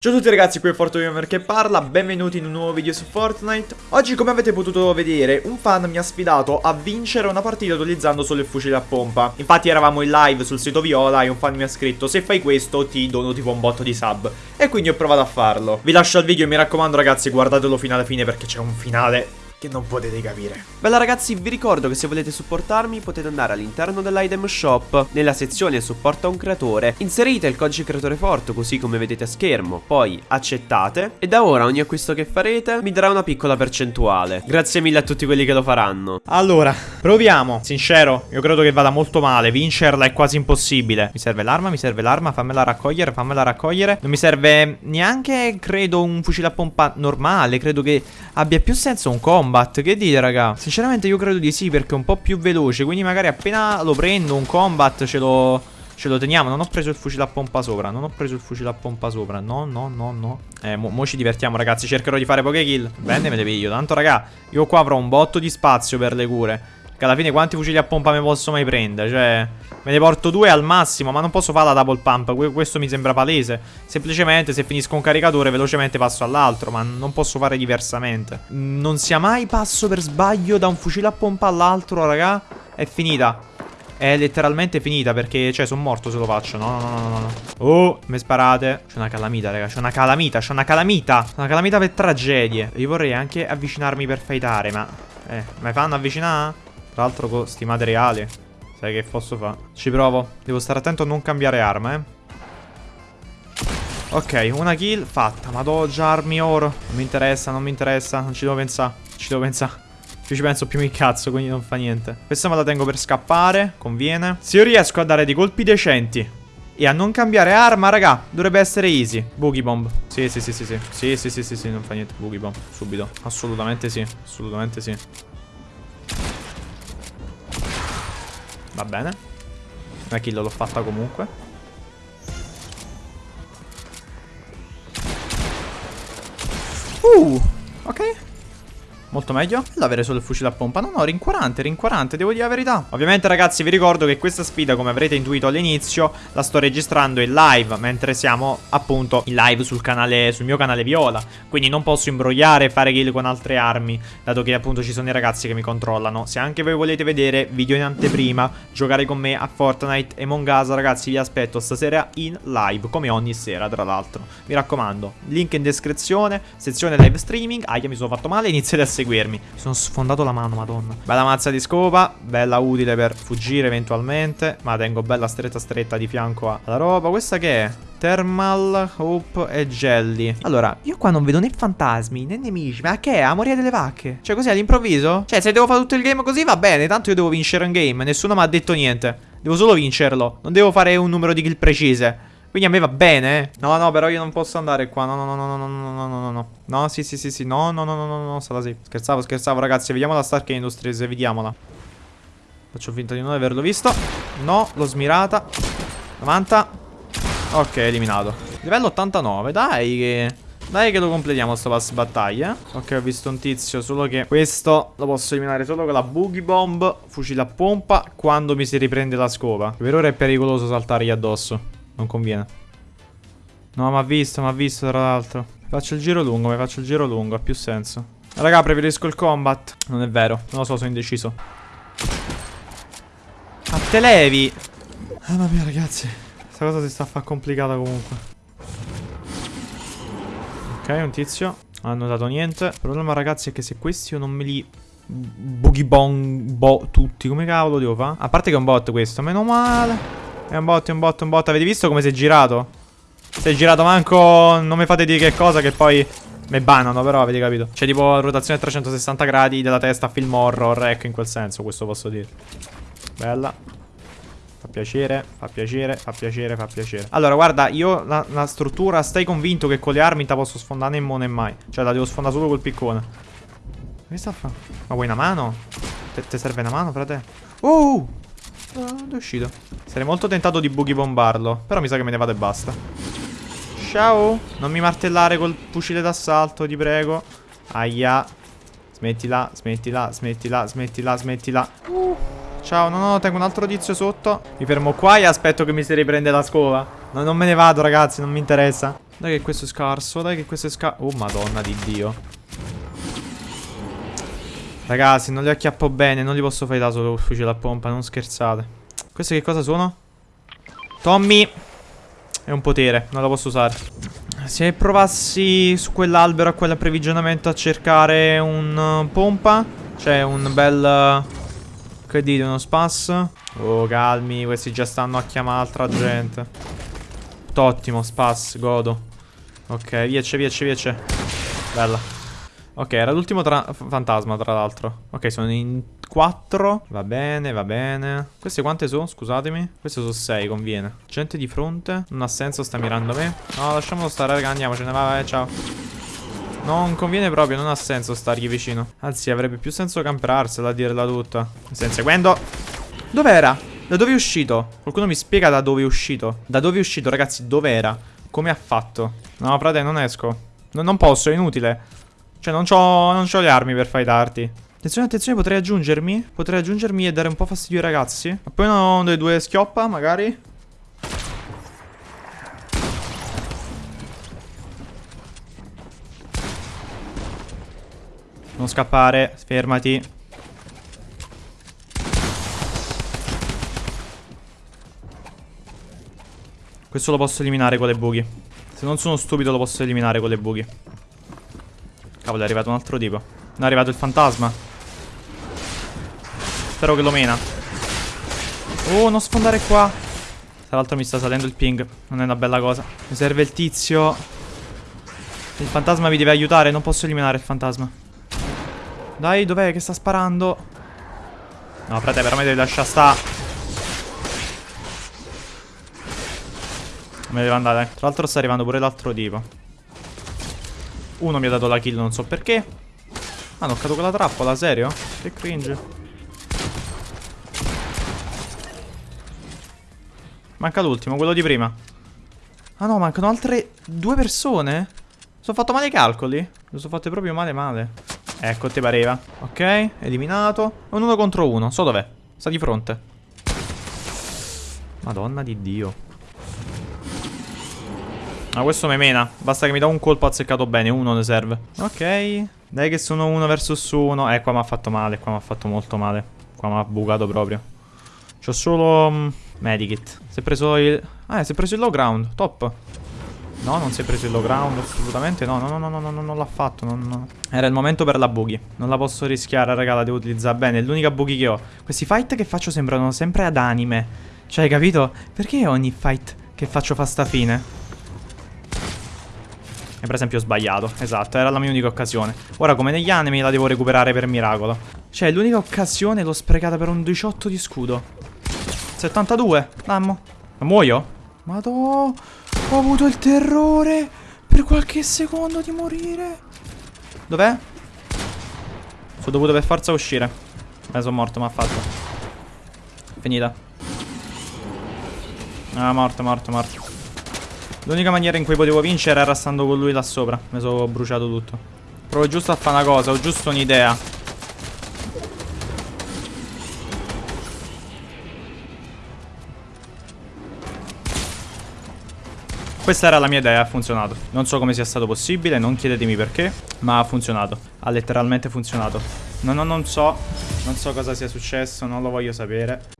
Ciao a tutti ragazzi, qui è FortuGamer che parla, benvenuti in un nuovo video su Fortnite. Oggi come avete potuto vedere, un fan mi ha sfidato a vincere una partita utilizzando solo il fucile a pompa. Infatti eravamo in live sul sito Viola e un fan mi ha scritto se fai questo ti dono tipo un botto di sub. E quindi ho provato a farlo. Vi lascio il video e mi raccomando ragazzi guardatelo fino alla fine perché c'è un finale che non potete capire. Bella ragazzi, vi ricordo che se volete supportarmi potete andare all'interno dell'item shop, nella sezione supporta un creatore, inserite il codice creatore forte così come vedete a schermo, poi accettate e da ora ogni acquisto che farete mi darà una piccola percentuale. Grazie mille a tutti quelli che lo faranno. Allora, proviamo. Sincero, io credo che vada molto male, vincerla è quasi impossibile. Mi serve l'arma, mi serve l'arma, fammela raccogliere, fammela raccogliere. Non mi serve neanche, credo, un fucile a pompa normale, credo che abbia più senso un combo combat Che dite raga? Sinceramente io credo di sì perché è un po' più veloce Quindi magari appena lo prendo un combat ce lo... Ce lo teniamo, non ho preso il fucile a pompa sopra Non ho preso il fucile a pompa sopra. No, no, no, no. Eh, mo, mo ci divertiamo ragazzi Cercherò di fare poche kill. Bene, me le piglio. Tanto raga, io qua avrò un botto di spazio per le cure Che alla fine quanti fucili a pompa mi posso mai prendere? Cioè, me ne porto due al massimo Ma non posso fare la double pump Questo mi sembra palese Semplicemente se finisco un caricatore velocemente passo all'altro Ma non posso fare diversamente Non sia mai passo per sbaglio da un fucile a pompa all'altro raga È finita è letteralmente finita perché, cioè, sono morto se lo faccio. No, no, no, no, no. Oh, mi sparate. C'è una calamita, raga. C'è una calamita, c'è una calamita. Una calamita per tragedie. Io vorrei anche avvicinarmi per fightare, ma... Eh, mi fanno avvicinare? Tra l'altro con sti materiali. Sai che posso fare? Ci provo. Devo stare attento a non cambiare arma, eh. Ok, una kill fatta. Madò, già armi oro. Non mi interessa, non mi interessa. Non ci devo pensare. Ci devo pensare. Più ci penso più mi cazzo, quindi non fa niente. Questa me la tengo per scappare, conviene. Se io riesco a dare dei colpi decenti e a non cambiare arma, raga, dovrebbe essere easy. Boogie bomb. Sì, sì, sì, sì, sì. Sì, sì, sì, sì, sì, non fa niente. Boogie bomb, subito. Assolutamente sì, assolutamente sì. Bene. Una kill l'ho fatta comunque. Uh, ok. Molto meglio? L'avere solo il fucile a pompa. No no rincuorante rincuorante Devo dire la verità. Ovviamente ragazzi vi ricordo che questa sfida Come avrete intuito all'inizio La sto registrando in live Mentre siamo appunto in live sul canale Sul mio canale Viola. Quindi non posso imbrogliare e fare kill con altre armi Dato che appunto ci sono i ragazzi che mi controllano. Se anche voi volete vedere video in anteprima Giocare con me a Fortnite e Mongasa Ragazzi vi aspetto stasera in live Come ogni sera tra l'altro. Mi raccomando Link in descrizione Sezione live streaming. Aia mi sono fatto male Iniziate a seguirmi. Mi sono sfondato la mano, madonna. Bella mazza di scopa, bella utile per fuggire eventualmente. Ma tengo bella stretta stretta di fianco alla roba. Questa che è? Thermal, Hope e Jelly Allora, io qua non vedo né fantasmi né nemici Ma che è? Amoria delle vacche? Cioè così all'improvviso? Cioè se devo fare tutto il game così va bene Tanto io devo vincere un game Nessuno mi ha detto niente Devo solo vincerlo Non devo fare un numero di kill precise quindi a me va bene. Eh. No, no, però io non posso andare qua. No, no, no, no, no, no, no, no, no, no. No, sì, sì, sì, sì. No, no, no, no, no, no, stata sì. Scherzavo, scherzavo, ragazzi. Vediamo la Stark Industries, vediamola. Faccio finta di non averlo visto. No, l'ho smirata. 90. Ok, eliminato. Livello 89, dai che... Dai che lo completiamo sto pass battaglia Ok ho visto un tizio Solo che questo lo posso eliminare solo con la boogie bomb Fucile a pompa Quando mi si riprende la scopa Per ora è pericoloso saltargli addosso non conviene. No, ma ha visto, ma ha visto tra l'altro. Faccio il giro lungo, mi faccio il giro lungo, ha più senso. Raga, preferisco il combat. Non è vero, non lo so, sono indeciso. A te levi! Mamma mia, ragazzi. Questa cosa si sta a fare complicata comunque. Ok, un tizio. Non hanno dato niente. Il problema, ragazzi, è che se questi io non me li... Boogie bong... Bo... Tutti, come cavolo devo fare? A parte che è un bot questo, meno male. È un bot, è un bot, un bot. Avete visto come si è girato? Si è girato manco... Non mi fate dire che cosa che poi... Mi bannano, però avete capito. C'è tipo rotazione a 360 gradi della testa film horror, ecco in quel senso, questo posso dire. Bella. Fa piacere, fa piacere, fa piacere, fa piacere. Allora, guarda, io la, la struttura, stai convinto che con le armi te posso sfondare mo né mai. Cioè, la devo sfondare solo col piccone. Che sta a fare? Ma vuoi una mano? Ti serve una mano, frate? Oh! È uscito. Sarei molto tentato di boogie bombarlo. Però mi sa che me ne vado e basta. Ciao. Non mi martellare col fucile d'assalto, ti prego. Aia. Smettila, smettila, smettila, smettila, smettila. Uh. Ciao, no, no, tengo un altro tizio sotto. Mi fermo qua e aspetto che mi si riprende la scopa. No, non me ne vado, ragazzi, non mi interessa. Dai che questo è scarso, dai che questo è scarso. Oh, madonna di Dio. Ragazzi, non li acchiappo bene, non li posso fare da solo col fucile a pompa, non scherzate. Questi che cosa sono? Tommy! È un potere, non la posso usare. Se provassi su quell'albero a quell'approvvigionamento a cercare un uh, pompa, c'è un bel... Uh, che dite, uno spas? Oh, calmi, questi già stanno a chiamare altra gente. Ottimo, spas, godo. Ok, viace, viace, viace. Bella. Ok, era l'ultimo fantasma, tra l'altro. Ok, sono in quattro. Va bene, va bene. Queste quante sono? Scusatemi. Queste sono sei, conviene. Gente di fronte. Non ha senso, sta mirando me. No, lasciamolo stare, raga, andiamocene. Vai, vai, ciao. Non conviene proprio, non ha senso stargli vicino. Anzi, avrebbe più senso camperarsela a dirla tutta. Mi stai inseguendo? Dov'era? Da dove è uscito? Qualcuno mi spiega da dove è uscito? Da dove è uscito, ragazzi? Dov'era? Come ha fatto? No, frate, non esco. No, non posso, è inutile. Cioè non c'ho, non c'ho le armi per fightarti. Attenzione, attenzione, potrei aggiungermi? Potrei aggiungermi e dare un po' fastidio ai ragazzi? Appena uno dei due schioppa, magari? Non scappare, fermati. Questo lo posso eliminare con le buchi Se non sono stupido lo posso eliminare con le buchi Cavolo, è arrivato un altro tipo. Non è arrivato il fantasma. Spero che lo mena. Oh, non sfondare qua. Tra l'altro mi sta salendo il ping. Non è una bella cosa. Mi serve il tizio. Il fantasma mi deve aiutare. Non posso eliminare il fantasma. Dai, dov'è che sta sparando? No, frate, veramente devi lasciare sta. Me devo andare. Tra l'altro sta arrivando pure l'altro tipo. Uno mi ha dato la kill, non so perché. Ah, hanno toccato quella trappola, serio? Che cringe. Manca l'ultimo, quello di prima. Ah no, mancano altre due persone? Sono fatto male i calcoli? Lo sono fatte proprio male male. Ecco, ti pareva. Ok, eliminato. Un uno contro uno. So dov'è. Sta di fronte. Madonna di Dio. Ma questo mi mena. Basta che mi dà un colpo azzeccato bene. Uno ne serve. Ok. Dai che sono uno versus uno. Eh, qua mi ha fatto male. Qua mi ha fatto molto male. Qua mi ha bucato proprio. C'ho solo... Um, medikit. Si è preso il... Ah, si è preso il low ground. Top. No, non si è preso il low ground, assolutamente no, no, no, no, no, no, no non l'ha fatto, non... Era il momento per la buggy, non la posso rischiare, raga, la devo utilizzare bene, è l'unica buggy che ho. Questi fight che faccio sembrano sempre ad anime, cioè, hai capito? Perché ogni fight che faccio fa sta fine? E per esempio ho sbagliato, esatto, era la mia unica occasione. Ora come negli anime la devo recuperare per miracolo. Cioè l'unica occasione l'ho sprecata per un 18 di scudo. 72, dammo. Ma muoio? Madò, ho avuto il terrore per qualche secondo di morire. Dov'è? Sono dovuto per forza uscire. Eh, sono morto, ma ha fatto. Finita. Ah, morto, morto, morto. L'unica maniera in cui potevo vincere era stando con lui là sopra. Mi sono bruciato tutto. Provo giusto a fare una cosa, ho giusto un'idea. Questa era la mia idea, ha funzionato. Non so come sia stato possibile, non chiedetemi perché, ma ha funzionato. Ha letteralmente funzionato. No, no, non so, non so cosa sia successo, non lo voglio sapere.